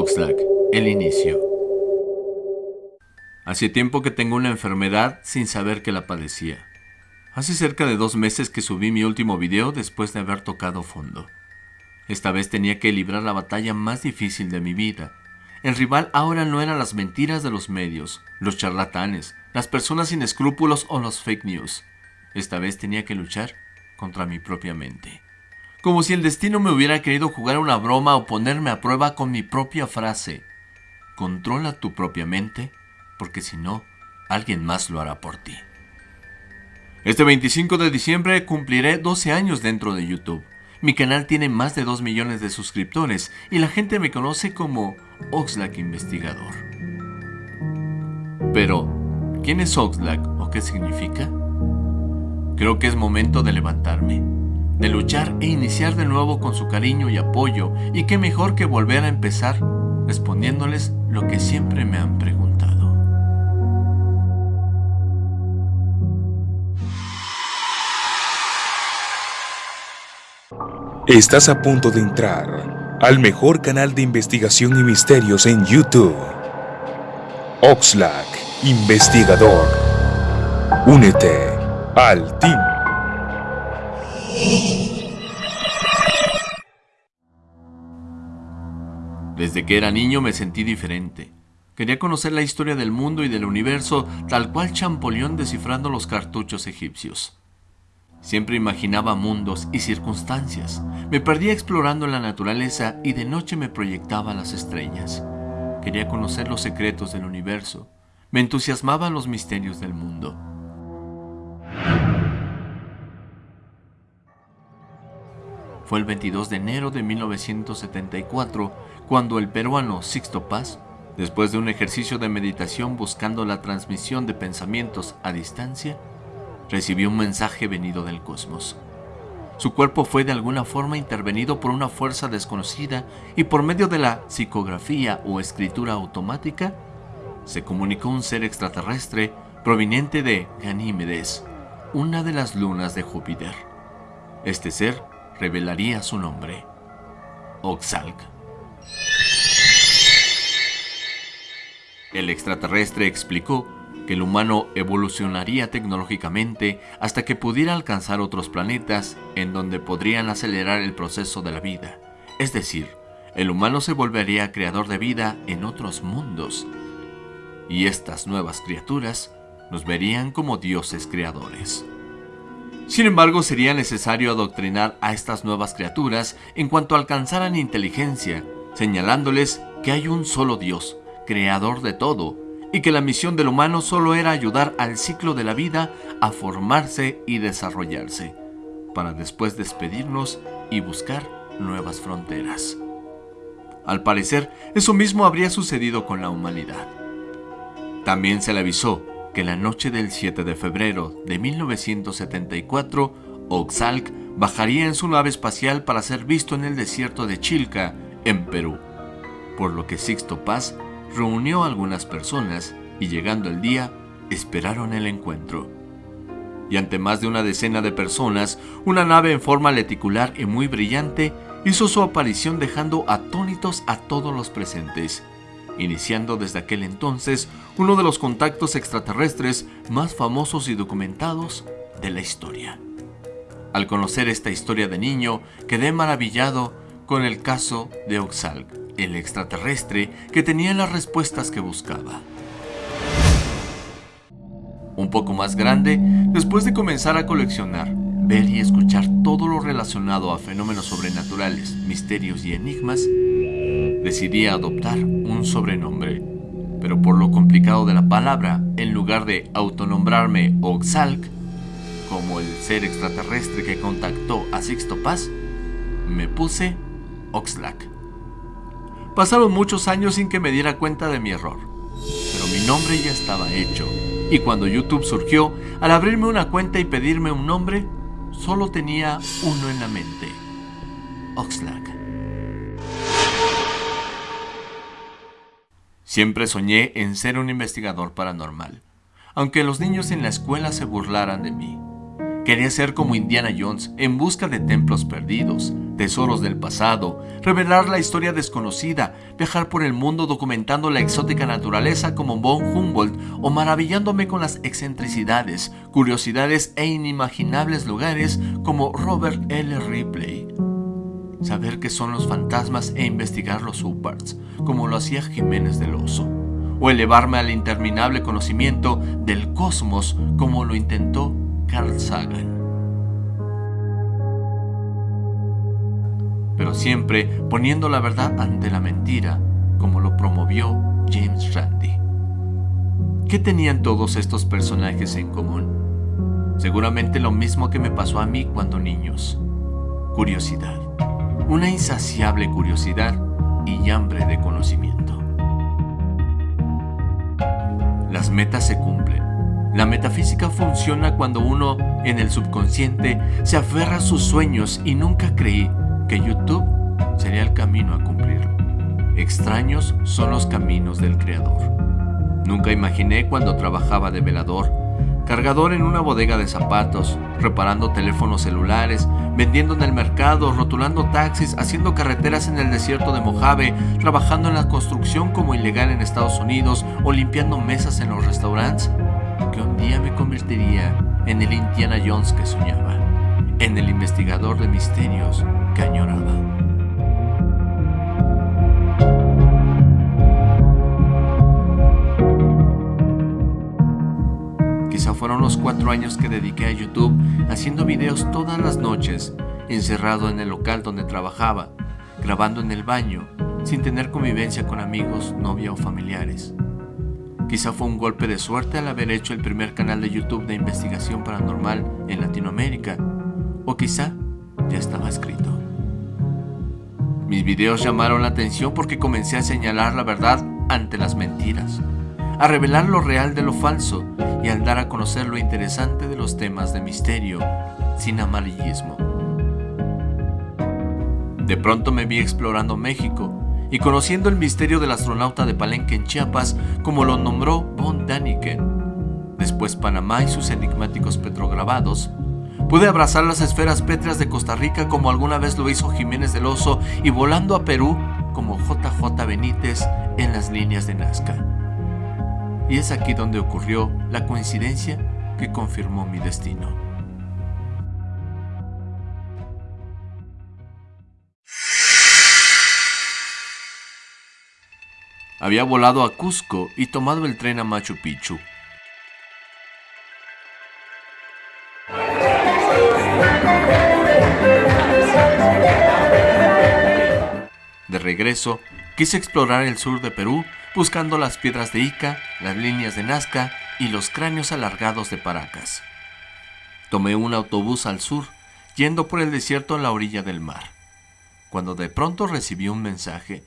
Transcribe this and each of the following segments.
Oxlack, el inicio. Hace tiempo que tengo una enfermedad sin saber que la padecía. Hace cerca de dos meses que subí mi último video después de haber tocado fondo. Esta vez tenía que librar la batalla más difícil de mi vida. El rival ahora no eran las mentiras de los medios, los charlatanes, las personas sin escrúpulos o los fake news. Esta vez tenía que luchar contra mi propia mente como si el destino me hubiera querido jugar una broma o ponerme a prueba con mi propia frase. Controla tu propia mente, porque si no, alguien más lo hará por ti. Este 25 de diciembre cumpliré 12 años dentro de YouTube. Mi canal tiene más de 2 millones de suscriptores y la gente me conoce como Oxlack Investigador. Pero, ¿quién es Oxlack o qué significa? Creo que es momento de levantarme de luchar e iniciar de nuevo con su cariño y apoyo, y qué mejor que volver a empezar respondiéndoles lo que siempre me han preguntado. Estás a punto de entrar al mejor canal de investigación y misterios en YouTube. Oxlack, investigador. Únete al team. Desde que era niño me sentí diferente. Quería conocer la historia del mundo y del universo tal cual Champollion descifrando los cartuchos egipcios. Siempre imaginaba mundos y circunstancias. Me perdía explorando la naturaleza y de noche me proyectaba las estrellas. Quería conocer los secretos del universo. Me entusiasmaban los misterios del mundo. Fue el 22 de enero de 1974 cuando el peruano Sixto Paz, después de un ejercicio de meditación buscando la transmisión de pensamientos a distancia, recibió un mensaje venido del cosmos. Su cuerpo fue de alguna forma intervenido por una fuerza desconocida y por medio de la psicografía o escritura automática, se comunicó un ser extraterrestre proveniente de Ganímedes, una de las lunas de Júpiter. Este ser revelaría su nombre, Oxalc. El extraterrestre explicó que el humano evolucionaría tecnológicamente hasta que pudiera alcanzar otros planetas en donde podrían acelerar el proceso de la vida. Es decir, el humano se volvería creador de vida en otros mundos. Y estas nuevas criaturas nos verían como dioses creadores. Sin embargo, sería necesario adoctrinar a estas nuevas criaturas en cuanto alcanzaran inteligencia, señalándoles que hay un solo Dios, creador de todo, y que la misión del humano solo era ayudar al ciclo de la vida a formarse y desarrollarse, para después despedirnos y buscar nuevas fronteras. Al parecer, eso mismo habría sucedido con la humanidad. También se le avisó que la noche del 7 de febrero de 1974, Oxalc bajaría en su nave espacial para ser visto en el desierto de Chilca, en Perú, por lo que Sixto Paz reunió a algunas personas y llegando el día, esperaron el encuentro. Y ante más de una decena de personas, una nave en forma leticular y muy brillante hizo su aparición dejando atónitos a todos los presentes iniciando desde aquel entonces uno de los contactos extraterrestres más famosos y documentados de la historia. Al conocer esta historia de niño, quedé maravillado con el caso de Oxalc, el extraterrestre que tenía las respuestas que buscaba. Un poco más grande, después de comenzar a coleccionar, ver y escuchar todo lo relacionado a fenómenos sobrenaturales, misterios y enigmas, decidí adoptar un sobrenombre, pero por lo complicado de la palabra, en lugar de autonombrarme Oxalc, como el ser extraterrestre que contactó a Sixto Paz, me puse Oxlack. Pasaron muchos años sin que me diera cuenta de mi error, pero mi nombre ya estaba hecho, y cuando YouTube surgió, al abrirme una cuenta y pedirme un nombre, solo tenía uno en la mente, Oxlack. Siempre soñé en ser un investigador paranormal, aunque los niños en la escuela se burlaran de mí. Quería ser como Indiana Jones en busca de templos perdidos, tesoros del pasado, revelar la historia desconocida, viajar por el mundo documentando la exótica naturaleza como von Humboldt o maravillándome con las excentricidades, curiosidades e inimaginables lugares como Robert L. Ripley. Saber qué son los fantasmas e investigar los Uparts, como lo hacía Jiménez del Oso, o elevarme al interminable conocimiento del cosmos como lo intentó Carl Sagan. Pero siempre poniendo la verdad ante la mentira, como lo promovió James Randi. ¿Qué tenían todos estos personajes en común? Seguramente lo mismo que me pasó a mí cuando niños. Curiosidad. Una insaciable curiosidad y hambre de conocimiento. Las metas se cumplen la metafísica funciona cuando uno en el subconsciente se aferra a sus sueños y nunca creí que YouTube sería el camino a cumplir. Extraños son los caminos del Creador. Nunca imaginé cuando trabajaba de velador, cargador en una bodega de zapatos, reparando teléfonos celulares, vendiendo en el mercado, rotulando taxis, haciendo carreteras en el desierto de Mojave, trabajando en la construcción como ilegal en Estados Unidos o limpiando mesas en los restaurantes que un día me convertiría en el Indiana Jones que soñaba, en el investigador de misterios que añoraba. Fueron los cuatro años que dediqué a YouTube haciendo videos todas las noches, encerrado en el local donde trabajaba, grabando en el baño, sin tener convivencia con amigos, novia o familiares. Quizá fue un golpe de suerte al haber hecho el primer canal de YouTube de investigación paranormal en Latinoamérica, o quizá ya estaba escrito. Mis videos llamaron la atención porque comencé a señalar la verdad ante las mentiras, a revelar lo real de lo falso y al dar a conocer lo interesante de los temas de misterio, sin amarillismo. De pronto me vi explorando México y conociendo el misterio del astronauta de Palenque en Chiapas, como lo nombró von Daniken. Después Panamá y sus enigmáticos petrograbados. Pude abrazar las esferas pétreas de Costa Rica como alguna vez lo hizo Jiménez del Oso y volando a Perú como JJ Benítez en las líneas de Nazca. Y es aquí donde ocurrió la coincidencia que confirmó mi destino. Había volado a Cusco y tomado el tren a Machu Picchu. De regreso, quise explorar el sur de Perú buscando las piedras de Ica, las líneas de Nazca y los cráneos alargados de Paracas. Tomé un autobús al sur, yendo por el desierto a la orilla del mar, cuando de pronto recibí un mensaje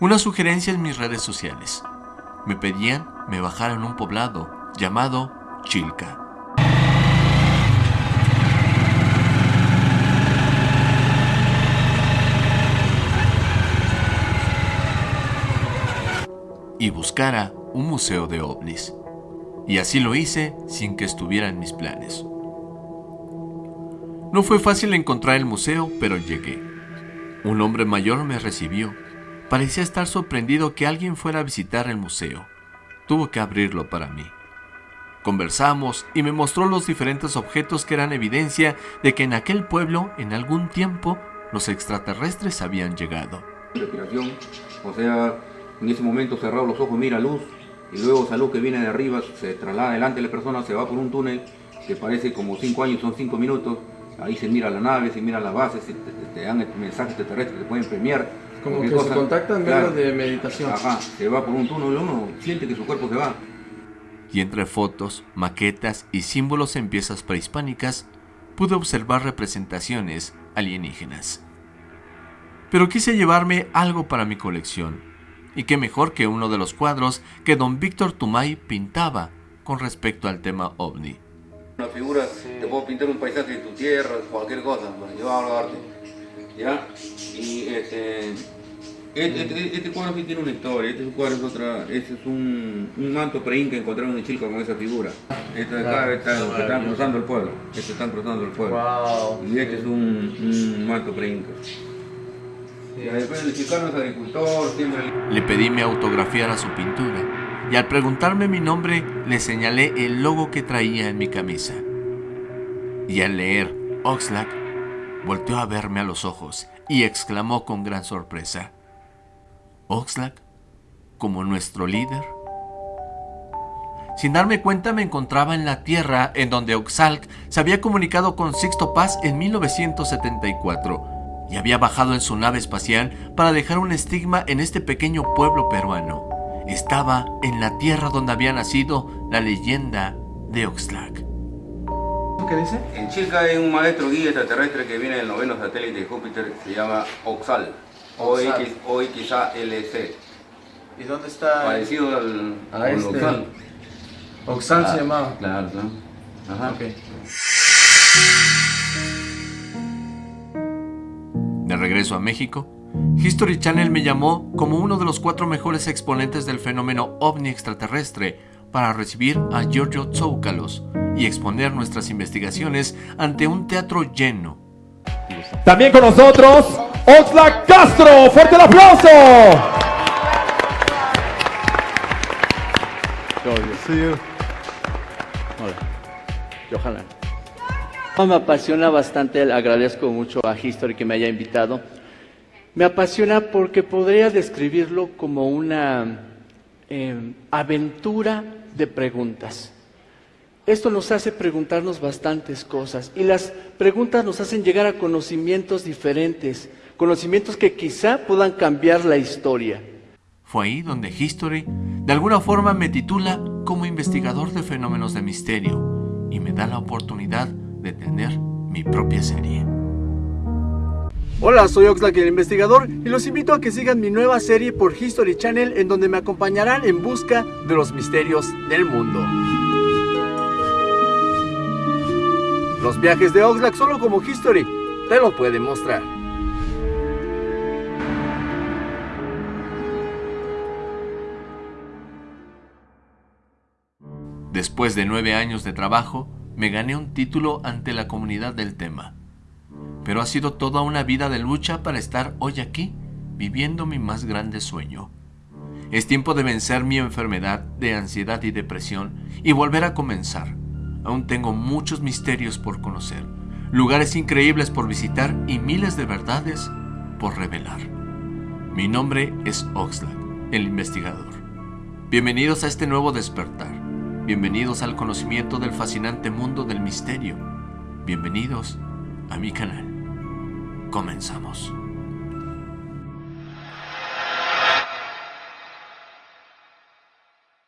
una sugerencia en mis redes sociales. Me pedían me bajara en un poblado llamado Chilca. Y buscara un museo de ovnis. Y así lo hice sin que estuviera en mis planes. No fue fácil encontrar el museo, pero llegué. Un hombre mayor me recibió Parecía estar sorprendido que alguien fuera a visitar el museo. Tuvo que abrirlo para mí. Conversamos y me mostró los diferentes objetos que eran evidencia de que en aquel pueblo, en algún tiempo, los extraterrestres habían llegado. O sea, en ese momento cerrado los ojos mira luz y luego esa luz que viene de arriba se traslada delante de la persona, se va por un túnel que parece como cinco años, son cinco minutos, ahí se mira la nave, se mira las bases, te, dan mensajes extraterrestres, te pueden premiar como que se contacta en medio de meditación. Ajá, se va por un túnel, uno siente que su cuerpo se va. Y entre fotos, maquetas y símbolos en piezas prehispánicas, pude observar representaciones alienígenas. Pero quise llevarme algo para mi colección, y qué mejor que uno de los cuadros que don Víctor Tumay pintaba con respecto al tema ovni. Una figura, te puedo pintar un paisaje de tu tierra, cualquier cosa, para llevarlo a arte. ¿Ya? Y este, Este, este, este, cuadro sí tiene una historia, este cuadro es otra, este es un, un manto pre-inca encontraron en Chilca con esa figura. Este de acá está, están cruzando el pueblo, este están cruzando el pueblo. Y este es un, un manto pre-inca. Le pedí me autografiara su pintura y al preguntarme mi nombre le señalé el logo que traía en mi camisa. Y al leer Oxlack, volteó a verme a los ojos y exclamó con gran sorpresa, Oxlack, como nuestro líder. Sin darme cuenta me encontraba en la tierra en donde Oxalc se había comunicado con Sixto Paz en 1974 y había bajado en su nave espacial para dejar un estigma en este pequeño pueblo peruano. Estaba en la tierra donde había nacido la leyenda de Oxlack. ¿Qué dice? En Chilca hay un maestro guía extraterrestre que viene del noveno satélite de Júpiter, se llama Oxal, o quizá LC. ¿Y dónde está? Parecido al, a este. Oxal. Oxal se ah, llamaba. Claro, claro. Ajá. Okay. De regreso a México, History Channel me llamó como uno de los cuatro mejores exponentes del fenómeno ovni extraterrestre para recibir a Giorgio Tsoukalos y exponer nuestras investigaciones ante un teatro lleno. También con nosotros, Oxlack Castro. ¡Fuerte el aplauso! Hola. Me apasiona bastante, agradezco mucho a History que me haya invitado. Me apasiona porque podría describirlo como una em, aventura de preguntas. Esto nos hace preguntarnos bastantes cosas y las preguntas nos hacen llegar a conocimientos diferentes, conocimientos que quizá puedan cambiar la historia. Fue ahí donde History de alguna forma me titula como investigador de fenómenos de misterio y me da la oportunidad de tener mi propia serie. Hola, soy Oxlack el investigador y los invito a que sigan mi nueva serie por History Channel en donde me acompañarán en busca de los misterios del mundo. Los viajes de Oxlack solo como History te lo pueden mostrar. Después de nueve años de trabajo, me gané un título ante la comunidad del tema. Pero ha sido toda una vida de lucha para estar hoy aquí, viviendo mi más grande sueño. Es tiempo de vencer mi enfermedad de ansiedad y depresión y volver a comenzar. Aún tengo muchos misterios por conocer, lugares increíbles por visitar y miles de verdades por revelar. Mi nombre es Oxlack, el investigador. Bienvenidos a este nuevo despertar. Bienvenidos al conocimiento del fascinante mundo del misterio. Bienvenidos a mi canal. Comenzamos.